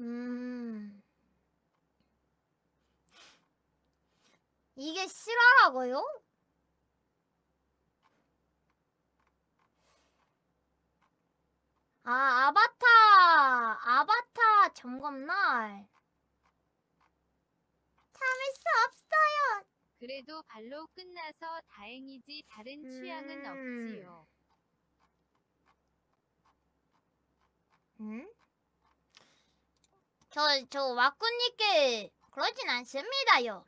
음... 이게 실화라고요? 아, 아바타! 아바타 점검날! 참을 수 없어요! 그래도 발로 끝나서 다행이지 다른 취향은 음... 없지요. 응? 음? 저, 저 와꾸님께 그러진 않습니다요.